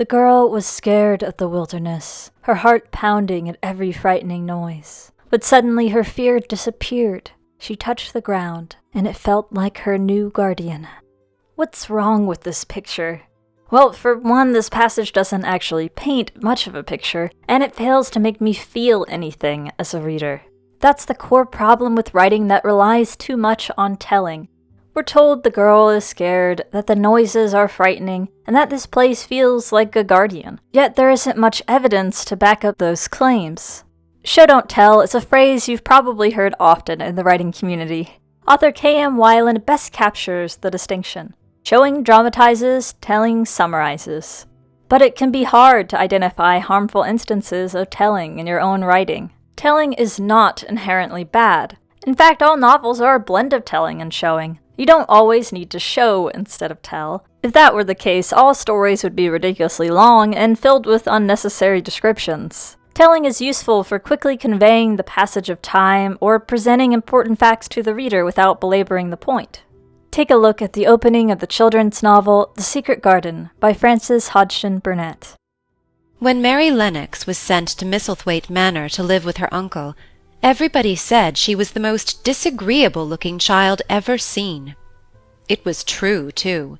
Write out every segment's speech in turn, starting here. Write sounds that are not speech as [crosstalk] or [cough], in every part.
The girl was scared of the wilderness, her heart pounding at every frightening noise. But suddenly her fear disappeared. She touched the ground, and it felt like her new guardian. What's wrong with this picture? Well, for one, this passage doesn't actually paint much of a picture, and it fails to make me feel anything as a reader. That's the core problem with writing that relies too much on telling. We're told the girl is scared, that the noises are frightening, and that this place feels like a guardian. Yet there isn't much evidence to back up those claims. Show don't tell is a phrase you've probably heard often in the writing community. Author K.M. Weiland best captures the distinction. Showing dramatizes, telling summarizes. But it can be hard to identify harmful instances of telling in your own writing. Telling is not inherently bad. In fact, all novels are a blend of telling and showing. You don't always need to show instead of tell. If that were the case, all stories would be ridiculously long and filled with unnecessary descriptions. Telling is useful for quickly conveying the passage of time or presenting important facts to the reader without belaboring the point. Take a look at the opening of the children's novel The Secret Garden by Frances Hodgson Burnett. When Mary Lennox was sent to Misselthwaite Manor to live with her uncle, everybody said she was the most disagreeable looking child ever seen. It was true, too.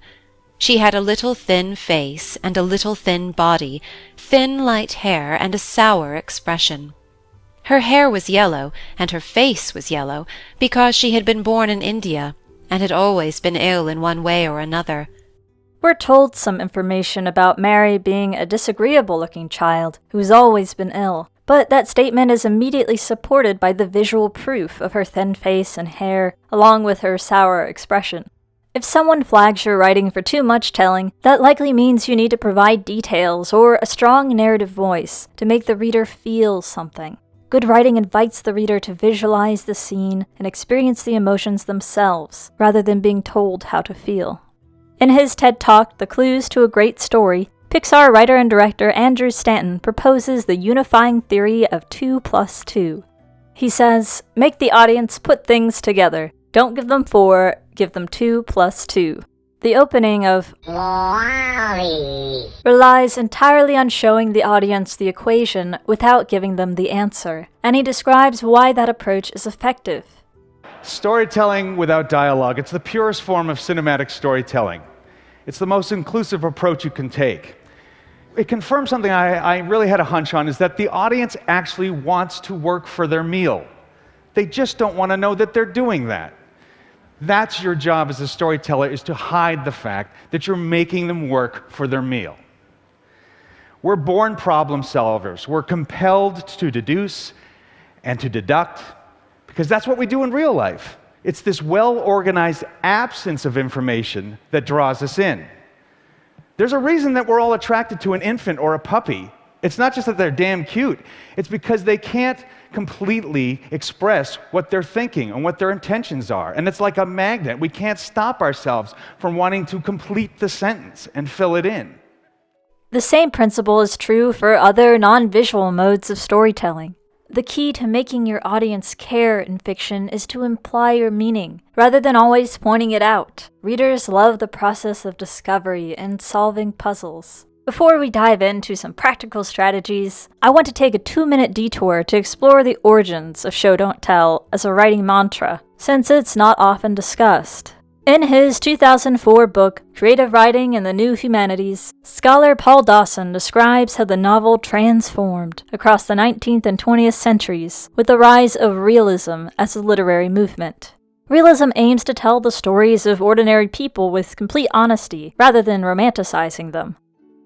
She had a little thin face and a little thin body, thin light hair, and a sour expression. Her hair was yellow, and her face was yellow, because she had been born in India and had always been ill in one way or another. We're told some information about Mary being a disagreeable looking child who's always been ill, but that statement is immediately supported by the visual proof of her thin face and hair, along with her sour expression. If someone flags your writing for too much telling, that likely means you need to provide details or a strong narrative voice to make the reader feel something. Good writing invites the reader to visualize the scene and experience the emotions themselves, rather than being told how to feel. In his TED Talk, The Clues to a Great Story, Pixar writer and director Andrew Stanton proposes the unifying theory of 2 plus 2. He says, Make the audience put things together. Don't give them 4, give them 2 plus 2. The opening of relies entirely on showing the audience the equation without giving them the answer, and he describes why that approach is effective. Storytelling without dialogue, it's the purest form of cinematic storytelling. It's the most inclusive approach you can take. It confirms something I, I really had a hunch on is that the audience actually wants to work for their meal. They just don't want to know that they're doing that. That's your job as a storyteller is to hide the fact that you're making them work for their meal. We're born problem solvers. We're compelled to deduce and to deduct because that's what we do in real life. It's this well organized absence of information that draws us in. There's a reason that we're all attracted to an infant or a puppy. It's not just that they're damn cute, it's because they can't completely express what they're thinking and what their intentions are. And it's like a magnet. We can't stop ourselves from wanting to complete the sentence and fill it in. The same principle is true for other non visual modes of storytelling. The key to making your audience care in fiction is to imply your meaning, rather than always pointing it out. Readers love the process of discovery and solving puzzles. Before we dive into some practical strategies, I want to take a two minute detour to explore the origins of Show Don't Tell as a writing mantra, since it's not often discussed. In his 2004 book, Creative Writing and the New Humanities, scholar Paul Dawson describes how the novel transformed across the 19th and 20th centuries with the rise of realism as a literary movement. Realism aims to tell the stories of ordinary people with complete honesty, rather than romanticizing them.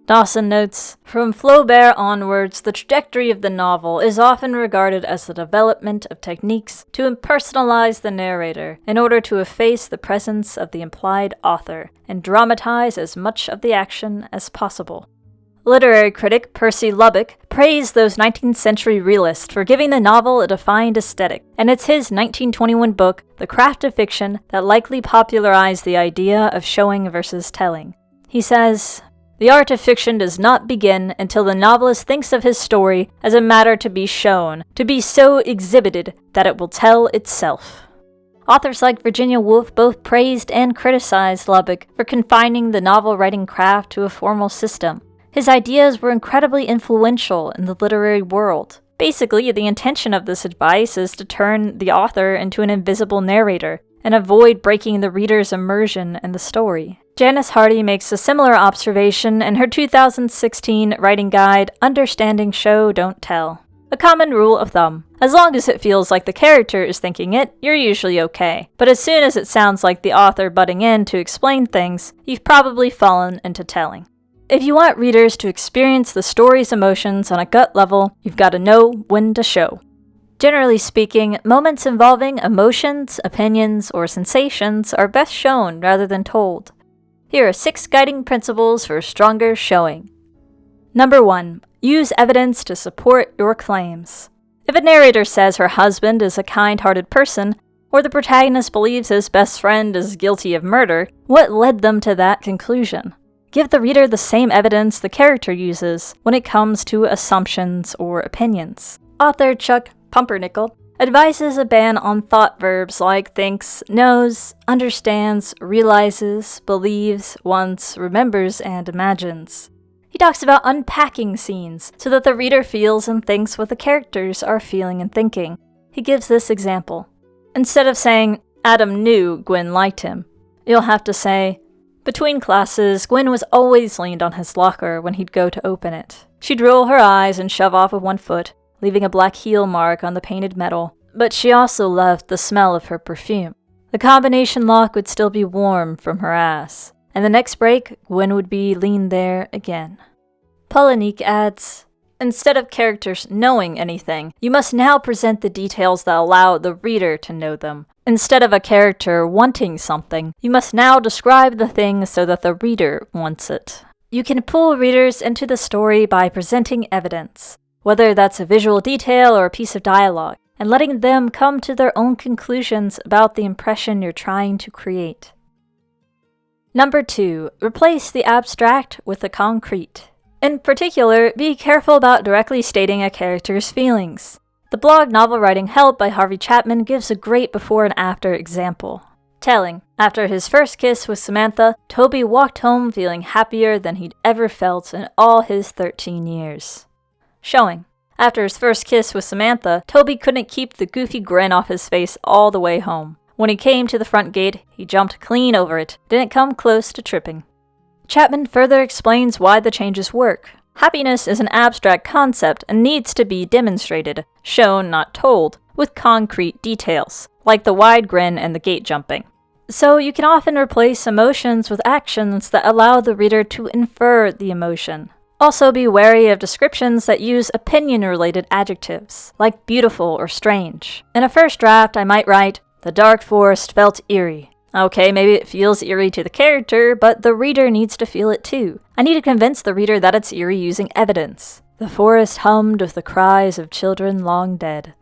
Dawson notes From Flaubert onwards, the trajectory of the novel is often regarded as the development of techniques to impersonalize the narrator in order to efface the presence of the implied author and dramatize as much of the action as possible. Literary critic Percy Lubbock praised those 19th century realists for giving the novel a defined aesthetic, and it's his 1921 book, The Craft of Fiction, that likely popularized the idea of showing versus telling. He says, the art of fiction does not begin until the novelist thinks of his story as a matter to be shown, to be so exhibited that it will tell itself. Authors like Virginia Woolf both praised and criticized Lubbock for confining the novel writing craft to a formal system. His ideas were incredibly influential in the literary world. Basically, the intention of this advice is to turn the author into an invisible narrator and avoid breaking the reader's immersion in the story. Janice Hardy makes a similar observation in her 2016 writing guide, Understanding Show Don't Tell. A common rule of thumb. As long as it feels like the character is thinking it, you're usually okay. But as soon as it sounds like the author butting in to explain things, you've probably fallen into telling. If you want readers to experience the story's emotions on a gut level, you've got to know when to show. Generally speaking, moments involving emotions, opinions, or sensations are best shown rather than told. Here are six guiding principles for stronger showing. Number 1. Use evidence to support your claims. If a narrator says her husband is a kind hearted person, or the protagonist believes his best friend is guilty of murder, what led them to that conclusion? Give the reader the same evidence the character uses when it comes to assumptions or opinions. Author Chuck Palahniuk advises a ban on thought verbs like thinks, knows, understands, realizes, believes, wants, remembers, and imagines. He talks about unpacking scenes so that the reader feels and thinks what the characters are feeling and thinking. He gives this example. Instead of saying, Adam knew Gwen liked him, you'll have to say, between classes, Gwen was always leaned on his locker when he'd go to open it. She'd roll her eyes and shove off with one foot, leaving a black heel mark on the painted metal, but she also loved the smell of her perfume. The combination lock would still be warm from her ass and the next break, Gwen would be leaned there again. Palahniuk adds, Instead of characters knowing anything, you must now present the details that allow the reader to know them. Instead of a character wanting something, you must now describe the thing so that the reader wants it. You can pull readers into the story by presenting evidence, whether that's a visual detail or a piece of dialogue, and letting them come to their own conclusions about the impression you're trying to create. Number two, replace the abstract with the concrete. In particular, be careful about directly stating a character's feelings. The blog Novel Writing Help by Harvey Chapman gives a great before and after example. Telling, after his first kiss with Samantha, Toby walked home feeling happier than he'd ever felt in all his 13 years. Showing, after his first kiss with Samantha, Toby couldn't keep the goofy grin off his face all the way home. When he came to the front gate, he jumped clean over it, didn't come close to tripping. Chapman further explains why the changes work. Happiness is an abstract concept and needs to be demonstrated, shown, not told, with concrete details, like the wide grin and the gate jumping. So you can often replace emotions with actions that allow the reader to infer the emotion. Also be wary of descriptions that use opinion-related adjectives, like beautiful or strange. In a first draft, I might write, the dark forest felt eerie. Okay, maybe it feels eerie to the character, but the reader needs to feel it too. I need to convince the reader that it's eerie using evidence. The forest hummed with the cries of children long dead.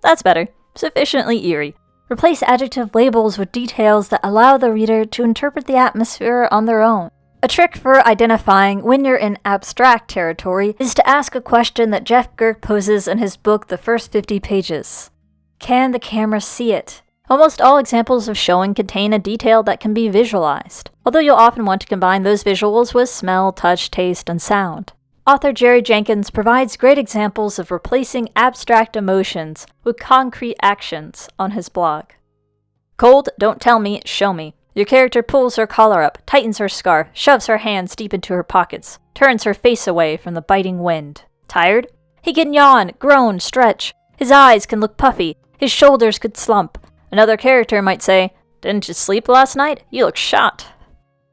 That's better. Sufficiently eerie. Replace adjective labels with details that allow the reader to interpret the atmosphere on their own. A trick for identifying when you're in abstract territory is to ask a question that Jeff Gerke poses in his book The First 50 Pages. Can the camera see it? Almost all examples of showing contain a detail that can be visualized, although you'll often want to combine those visuals with smell, touch, taste, and sound. Author Jerry Jenkins provides great examples of replacing abstract emotions with concrete actions on his blog. Cold, don't tell me, show me. Your character pulls her collar up, tightens her scarf, shoves her hands deep into her pockets, turns her face away from the biting wind. Tired? He can yawn, groan, stretch. His eyes can look puffy, his shoulders could slump, Another character might say, Didn't you sleep last night? You look shot.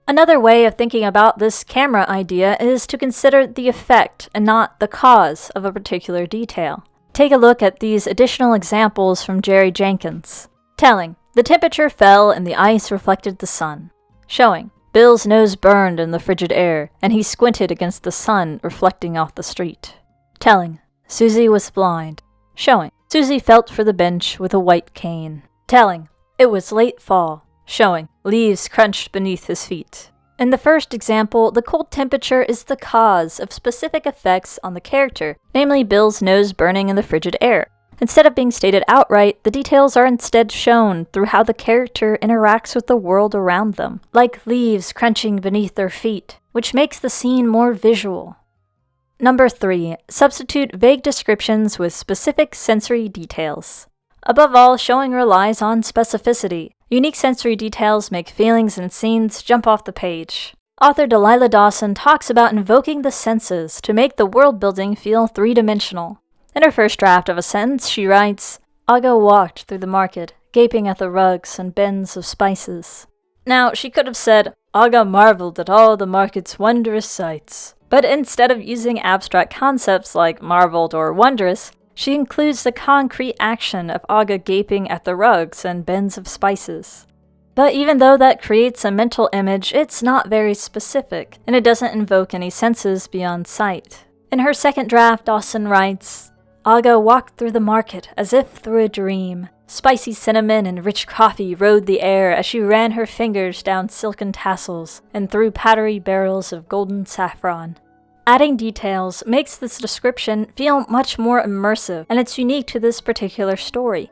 Another way of thinking about this camera idea is to consider the effect and not the cause of a particular detail. Take a look at these additional examples from Jerry Jenkins. Telling, the temperature fell and the ice reflected the sun. Showing, Bill's nose burned in the frigid air, and he squinted against the sun reflecting off the street. Telling, Susie was blind. Showing, Susie felt for the bench with a white cane. Telling, it was late fall, showing leaves crunched beneath his feet. In the first example, the cold temperature is the cause of specific effects on the character, namely Bill's nose burning in the frigid air. Instead of being stated outright, the details are instead shown through how the character interacts with the world around them, like leaves crunching beneath their feet, which makes the scene more visual. Number 3. Substitute vague descriptions with specific sensory details. Above all, showing relies on specificity. Unique sensory details make feelings and scenes jump off the page. Author Delilah Dawson talks about invoking the senses to make the world building feel three dimensional. In her first draft of a sentence, she writes Aga walked through the market, gaping at the rugs and bins of spices. Now, she could have said, Aga marveled at all the market's wondrous sights. But instead of using abstract concepts like marveled or wondrous, she includes the concrete action of Aga gaping at the rugs and bins of spices. But even though that creates a mental image, it's not very specific, and it doesn't invoke any senses beyond sight. In her second draft, Dawson writes, Aga walked through the market as if through a dream. Spicy cinnamon and rich coffee rode the air as she ran her fingers down silken tassels and through powdery barrels of golden saffron. Adding details makes this description feel much more immersive, and it's unique to this particular story.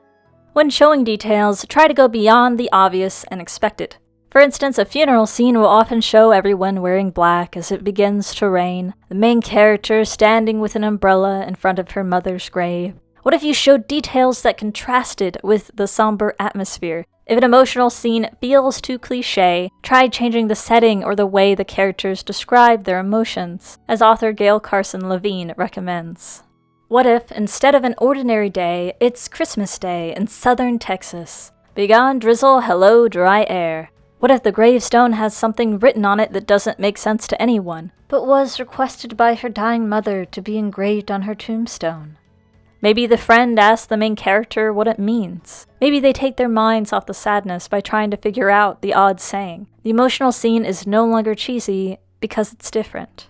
When showing details, try to go beyond the obvious and expected. For instance, a funeral scene will often show everyone wearing black as it begins to rain, the main character standing with an umbrella in front of her mother's grave. What if you showed details that contrasted with the somber atmosphere? If an emotional scene feels too cliche, try changing the setting or the way the characters describe their emotions, as author Gail Carson Levine recommends. What if, instead of an ordinary day, it's Christmas Day in southern Texas? Begone drizzle, hello dry air. What if the gravestone has something written on it that doesn't make sense to anyone, but was requested by her dying mother to be engraved on her tombstone? Maybe the friend asks the main character what it means. Maybe they take their minds off the sadness by trying to figure out the odd saying. The emotional scene is no longer cheesy because it's different.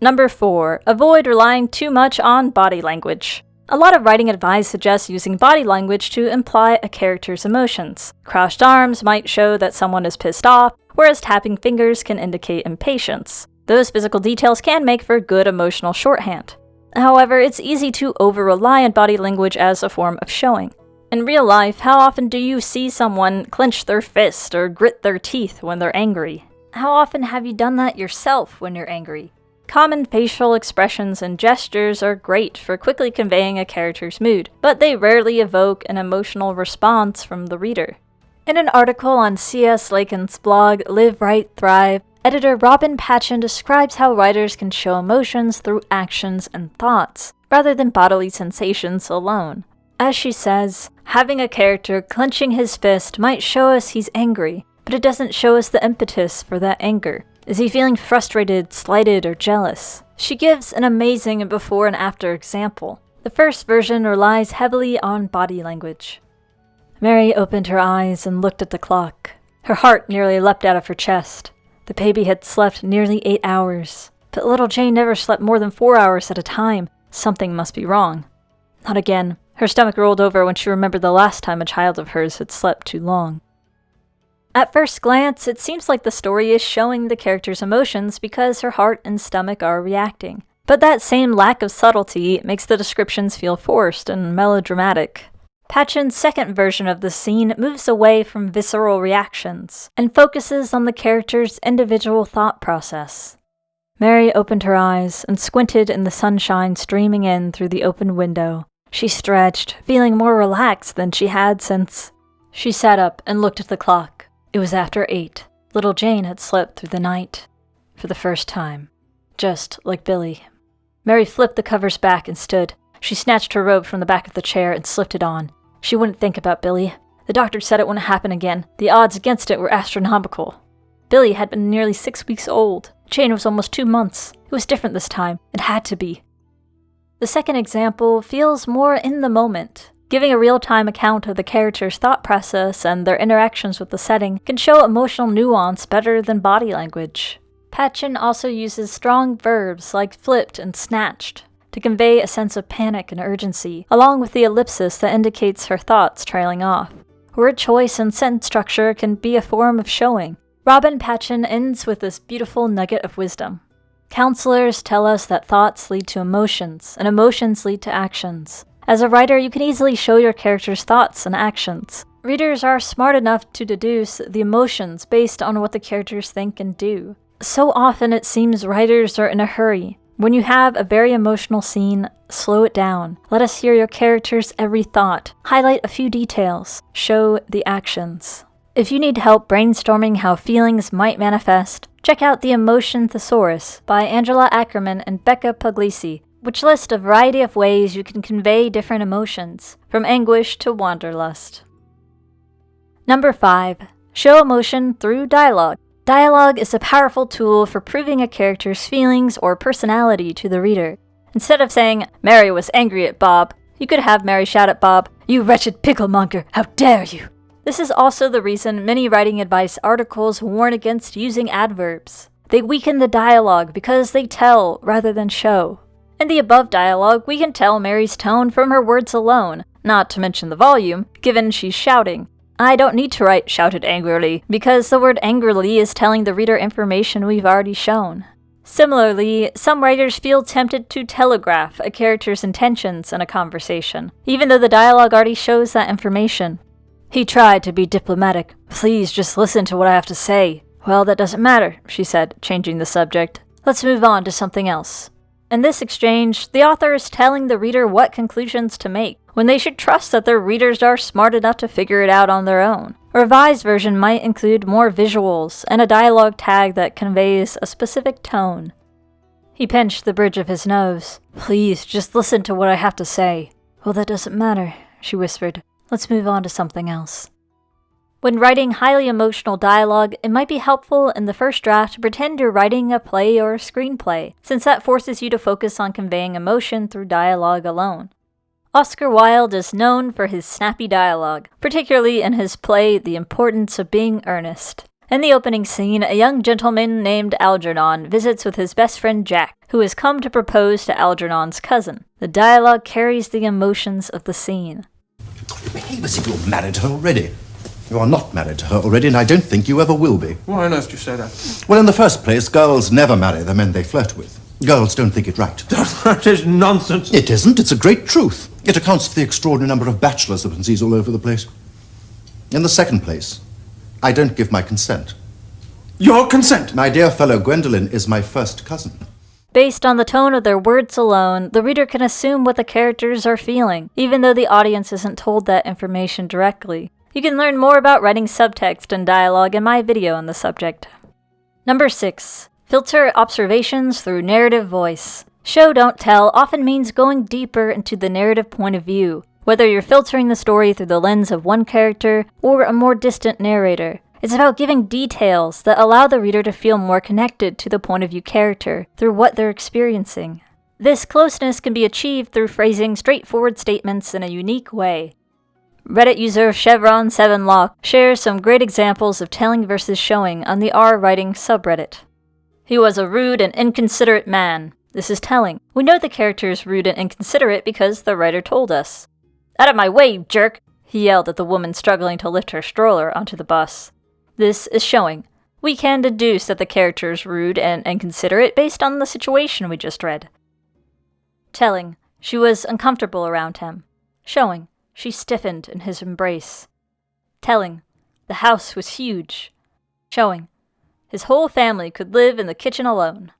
Number 4. Avoid relying too much on body language. A lot of writing advice suggests using body language to imply a character's emotions. Crossed arms might show that someone is pissed off, whereas tapping fingers can indicate impatience. Those physical details can make for good emotional shorthand. However, it's easy to over rely on body language as a form of showing. In real life, how often do you see someone clench their fist or grit their teeth when they're angry? How often have you done that yourself when you're angry? Common facial expressions and gestures are great for quickly conveying a character's mood, but they rarely evoke an emotional response from the reader. In an article on C.S. Lakin's blog, Live, Write, Thrive, editor Robin Patchen describes how writers can show emotions through actions and thoughts, rather than bodily sensations alone. As she says, having a character clenching his fist might show us he's angry, but it doesn't show us the impetus for that anger. Is he feeling frustrated, slighted, or jealous? She gives an amazing before and after example. The first version relies heavily on body language. Mary opened her eyes and looked at the clock. Her heart nearly leapt out of her chest. The baby had slept nearly eight hours, but little Jane never slept more than four hours at a time. Something must be wrong. Not again. Her stomach rolled over when she remembered the last time a child of hers had slept too long. At first glance, it seems like the story is showing the character's emotions because her heart and stomach are reacting. But that same lack of subtlety makes the descriptions feel forced and melodramatic. Patchen's second version of the scene moves away from visceral reactions and focuses on the character's individual thought process. Mary opened her eyes and squinted in the sunshine streaming in through the open window. She stretched, feeling more relaxed than she had since. She sat up and looked at the clock. It was after eight. Little Jane had slept through the night. For the first time. Just like Billy. Mary flipped the covers back and stood. She snatched her robe from the back of the chair and slipped it on. She wouldn't think about Billy. The doctor said it wouldn't happen again. The odds against it were astronomical. Billy had been nearly six weeks old. Jane was almost two months. It was different this time. It had to be. The second example feels more in the moment. Giving a real time account of the character's thought process and their interactions with the setting can show emotional nuance better than body language. Patchen also uses strong verbs like flipped and snatched to convey a sense of panic and urgency, along with the ellipsis that indicates her thoughts trailing off. Word choice and sentence structure can be a form of showing. Robin Patchen ends with this beautiful nugget of wisdom. Counselors tell us that thoughts lead to emotions, and emotions lead to actions. As a writer, you can easily show your character's thoughts and actions. Readers are smart enough to deduce the emotions based on what the characters think and do. So often it seems writers are in a hurry. When you have a very emotional scene, slow it down. Let us hear your character's every thought. Highlight a few details. Show the actions. If you need help brainstorming how feelings might manifest, check out The Emotion Thesaurus by Angela Ackerman and Becca Puglisi, which list a variety of ways you can convey different emotions, from anguish to wanderlust. Number 5. Show emotion through dialogue. Dialogue is a powerful tool for proving a character's feelings or personality to the reader. Instead of saying, Mary was angry at Bob, you could have Mary shout at Bob, You wretched picklemonger, how dare you! This is also the reason many writing advice articles warn against using adverbs. They weaken the dialogue because they tell rather than show. In the above dialogue, we can tell Mary's tone from her words alone, not to mention the volume, given she's shouting. I don't need to write shouted angrily, because the word angrily is telling the reader information we've already shown. Similarly, some writers feel tempted to telegraph a character's intentions in a conversation, even though the dialogue already shows that information. He tried to be diplomatic. Please just listen to what I have to say. Well, that doesn't matter, she said, changing the subject. Let's move on to something else. In this exchange, the author is telling the reader what conclusions to make, when they should trust that their readers are smart enough to figure it out on their own. A revised version might include more visuals and a dialogue tag that conveys a specific tone. He pinched the bridge of his nose. Please, just listen to what I have to say. Well, that doesn't matter, she whispered. Let's move on to something else. When writing highly emotional dialogue, it might be helpful in the first draft to pretend you're writing a play or a screenplay, since that forces you to focus on conveying emotion through dialogue alone. Oscar Wilde is known for his snappy dialogue, particularly in his play The Importance of Being Earnest. In the opening scene, a young gentleman named Algernon visits with his best friend Jack, who has come to propose to Algernon's cousin. The dialogue carries the emotions of the scene. Behave as if you're married already. You are not married to her already, and I don't think you ever will be. Why on earth do you say that? Well, in the first place, girls never marry the men they flirt with. Girls don't think it right. [laughs] that is nonsense. It isn't. It's a great truth. It accounts for the extraordinary number of bachelors that one sees all over the place. In the second place, I don't give my consent. Your consent? My dear fellow Gwendolen is my first cousin. Based on the tone of their words alone, the reader can assume what the characters are feeling, even though the audience isn't told that information directly. You can learn more about writing subtext and dialogue in my video on the subject. Number 6. Filter observations through narrative voice. Show don't tell often means going deeper into the narrative point of view, whether you're filtering the story through the lens of one character or a more distant narrator. It's about giving details that allow the reader to feel more connected to the point of view character through what they're experiencing. This closeness can be achieved through phrasing straightforward statements in a unique way. Reddit user Chevron7Lock shares some great examples of telling versus showing on the R writing subreddit. He was a rude and inconsiderate man. This is telling. We know the character is rude and inconsiderate because the writer told us. Out of my way, you jerk! He yelled at the woman struggling to lift her stroller onto the bus. This is showing. We can deduce that the character is rude and inconsiderate based on the situation we just read. Telling. She was uncomfortable around him. Showing. She stiffened in his embrace. Telling. The house was huge. Showing. His whole family could live in the kitchen alone.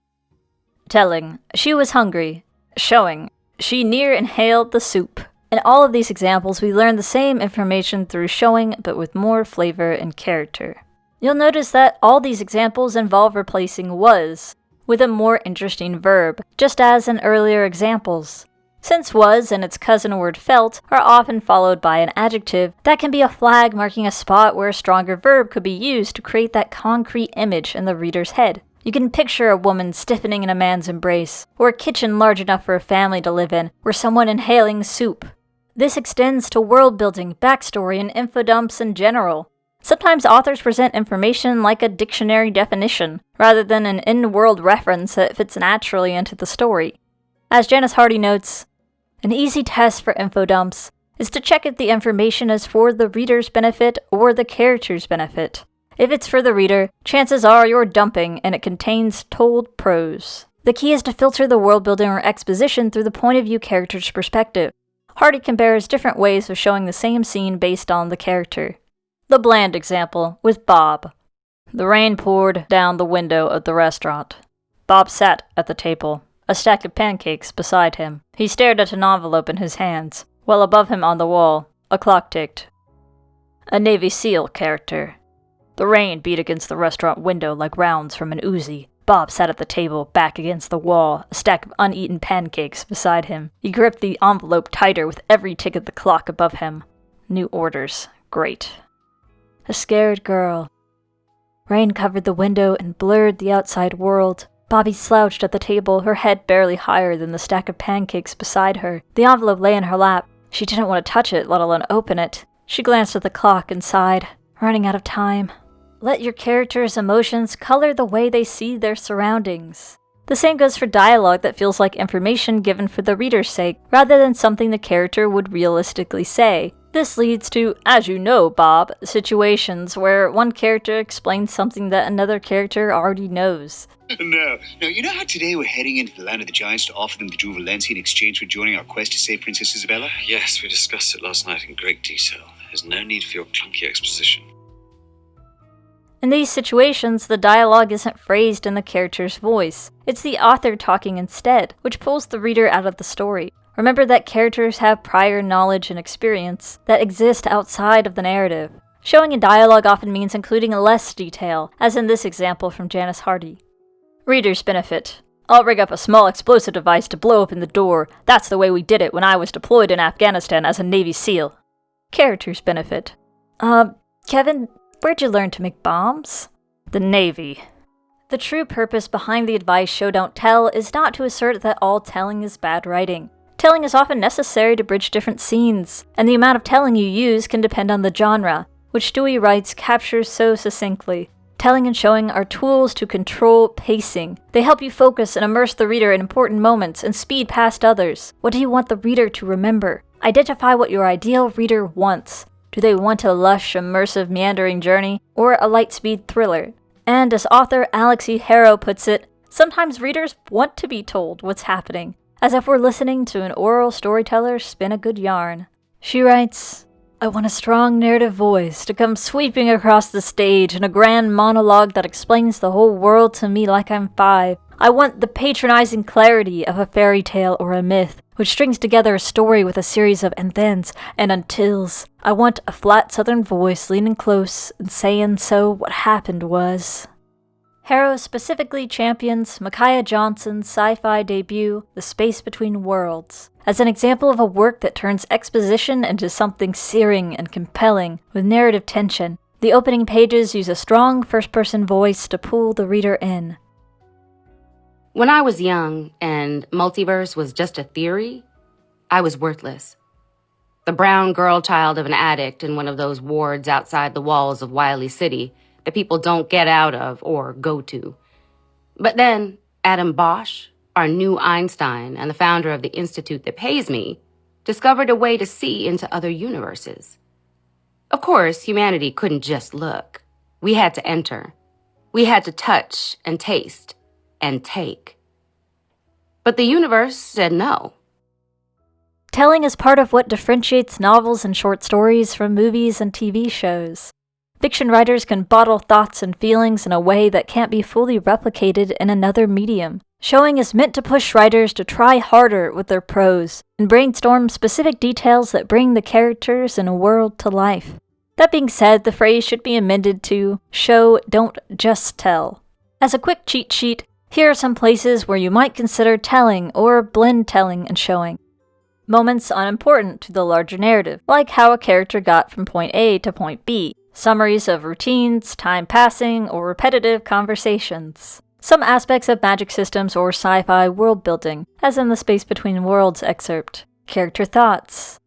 Telling. She was hungry. Showing. She near inhaled the soup. In all of these examples, we learn the same information through showing, but with more flavor and character. You'll notice that all these examples involve replacing was with a more interesting verb, just as in earlier examples. Since was and its cousin word felt are often followed by an adjective, that can be a flag marking a spot where a stronger verb could be used to create that concrete image in the reader's head. You can picture a woman stiffening in a man's embrace, or a kitchen large enough for a family to live in, or someone inhaling soup. This extends to world building, backstory, and info dumps in general. Sometimes authors present information like a dictionary definition, rather than an in world reference that fits naturally into the story. As Janice Hardy notes, an easy test for info dumps is to check if the information is for the reader's benefit or the character's benefit. If it's for the reader, chances are you're dumping and it contains told prose. The key is to filter the world building or exposition through the point of view character's perspective. Hardy compares different ways of showing the same scene based on the character. The bland example with Bob. The rain poured down the window of the restaurant. Bob sat at the table. A stack of pancakes beside him. He stared at an envelope in his hands, while above him on the wall, a clock ticked. A Navy SEAL character. The rain beat against the restaurant window like rounds from an Uzi. Bob sat at the table, back against the wall, a stack of uneaten pancakes beside him. He gripped the envelope tighter with every tick of the clock above him. New orders. Great. A scared girl. Rain covered the window and blurred the outside world. Bobby slouched at the table, her head barely higher than the stack of pancakes beside her. The envelope lay in her lap. She didn't want to touch it, let alone open it. She glanced at the clock and sighed, running out of time. Let your character's emotions color the way they see their surroundings. The same goes for dialogue that feels like information given for the reader's sake, rather than something the character would realistically say. This leads to, as you know, Bob, situations where one character explains something that another character already knows. [laughs] no. No, you know how today we're heading into the land of the giants to offer them the Jewel Valencia in exchange for joining our quest to save Princess Isabella? Yes, we discussed it last night in great detail. There's no need for your clunky exposition. In these situations, the dialogue isn't phrased in the character's voice. It's the author talking instead, which pulls the reader out of the story. Remember that characters have prior knowledge and experience that exist outside of the narrative. Showing in dialogue often means including less detail, as in this example from Janice Hardy. Reader's benefit. I'll rig up a small explosive device to blow open the door. That's the way we did it when I was deployed in Afghanistan as a Navy SEAL. Character's benefit. Uh, Kevin, Where'd you learn to make bombs? The Navy. The true purpose behind the advice show don't tell is not to assert that all telling is bad writing. Telling is often necessary to bridge different scenes, and the amount of telling you use can depend on the genre, which Dewey writes captures so succinctly. Telling and showing are tools to control pacing. They help you focus and immerse the reader in important moments and speed past others. What do you want the reader to remember? Identify what your ideal reader wants. Do they want a lush, immersive, meandering journey, or a light speed thriller? And as author Alix E. Harrow puts it, sometimes readers want to be told what's happening, as if we're listening to an oral storyteller spin a good yarn. She writes, I want a strong narrative voice to come sweeping across the stage in a grand monologue that explains the whole world to me like I'm five. I want the patronizing clarity of a fairy tale or a myth, which strings together a story with a series of and thens and untils. I want a flat southern voice leaning close and saying so what happened was. Harrow specifically champions Micaiah Johnson's sci fi debut, The Space Between Worlds, as an example of a work that turns exposition into something searing and compelling with narrative tension. The opening pages use a strong first person voice to pull the reader in. When I was young and multiverse was just a theory, I was worthless. The brown girl child of an addict in one of those wards outside the walls of Wiley City that people don't get out of or go to. But then, Adam Bosch, our new Einstein and the founder of the institute that pays me, discovered a way to see into other universes. Of course, humanity couldn't just look. We had to enter. We had to touch and taste and take. But the universe said no. Telling is part of what differentiates novels and short stories from movies and TV shows. Fiction writers can bottle thoughts and feelings in a way that can't be fully replicated in another medium. Showing is meant to push writers to try harder with their prose and brainstorm specific details that bring the characters and a world to life. That being said, the phrase should be amended to show, don't just tell. As a quick cheat sheet, here are some places where you might consider telling or blend telling and showing. Moments unimportant to the larger narrative, like how a character got from point A to point B, summaries of routines, time passing, or repetitive conversations. Some aspects of magic systems or sci fi world building, as in the Space Between Worlds excerpt. Character thoughts,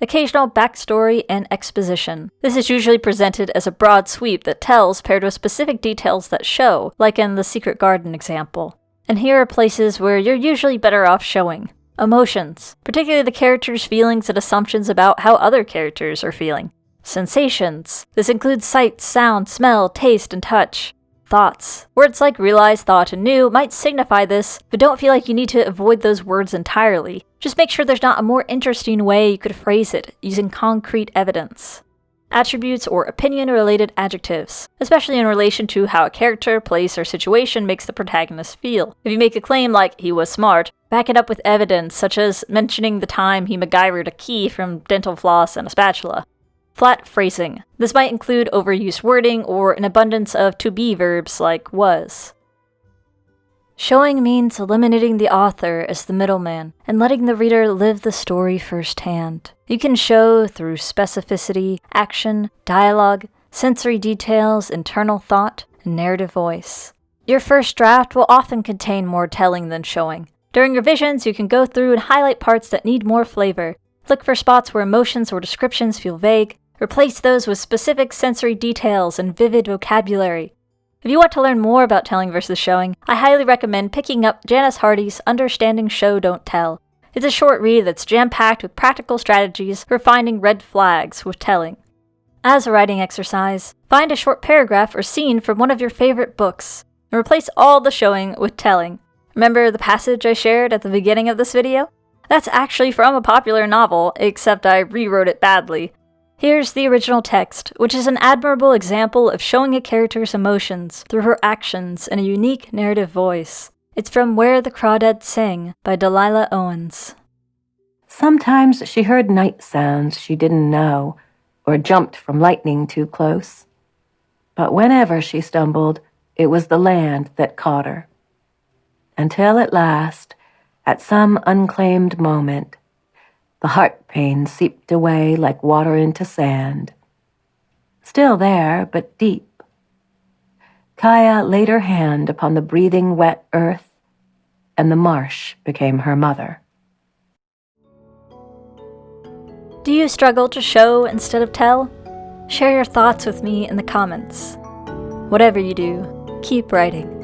occasional backstory, and exposition. This is usually presented as a broad sweep that tells paired with specific details that show, like in the Secret Garden example. And here are places where you're usually better off showing. Emotions, particularly the character's feelings and assumptions about how other characters are feeling. Sensations. This includes sight, sound, smell, taste, and touch. Thoughts. Words like realize, thought, and knew might signify this, but don't feel like you need to avoid those words entirely. Just make sure there's not a more interesting way you could phrase it using concrete evidence. attributes, or opinion related adjectives, especially in relation to how a character, place, or situation makes the protagonist feel. If you make a claim like, he was smart, back it up with evidence, such as mentioning the time he MacGyvered a key from dental floss and a spatula. Flat phrasing. This might include overused wording or an abundance of to be verbs like was. Showing means eliminating the author as the middleman and letting the reader live the story firsthand. You can show through specificity, action, dialogue, sensory details, internal thought, and narrative voice. Your first draft will often contain more telling than showing. During revisions, you can go through and highlight parts that need more flavor. Look for spots where emotions or descriptions feel vague. Replace those with specific sensory details and vivid vocabulary. If you want to learn more about telling versus showing, I highly recommend picking up Janice Hardy's Understanding Show Don't Tell. It's a short read that's jam packed with practical strategies for finding red flags with telling. As a writing exercise, find a short paragraph or scene from one of your favorite books, and replace all the showing with telling. Remember the passage I shared at the beginning of this video? That's actually from a popular novel, except I rewrote it badly, Here's the original text, which is an admirable example of showing a character's emotions through her actions in a unique narrative voice. It's from Where the Crawdads Sing by Delia Owens. Sometimes she heard night sounds she didn't know, or jumped from lightning too close. But whenever she stumbled, it was the land that caught her. Until at last, at some unclaimed moment, the heart pain seeped away like water into sand. Still there, but deep. Kya laid her hand upon the breathing wet earth, and the marsh became her mother. Do you struggle to show instead of tell? Share your thoughts with me in the comments. Whatever you do, keep writing.